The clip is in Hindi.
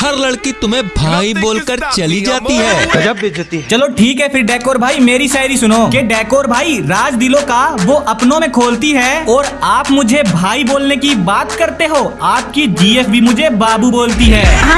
हर लड़की तुम्हें भाई बोलकर चली जाती है। गजब है। चलो ठीक है फिर डेकोर भाई मेरी शायरी सुनो। कि डेकोर भाई राज दिलों का वो अपनों में खोलती है और आप मुझे भाई बोलने की बात करते हो आपकी जीएफ भी मुझे बाबू बोलती है हाँ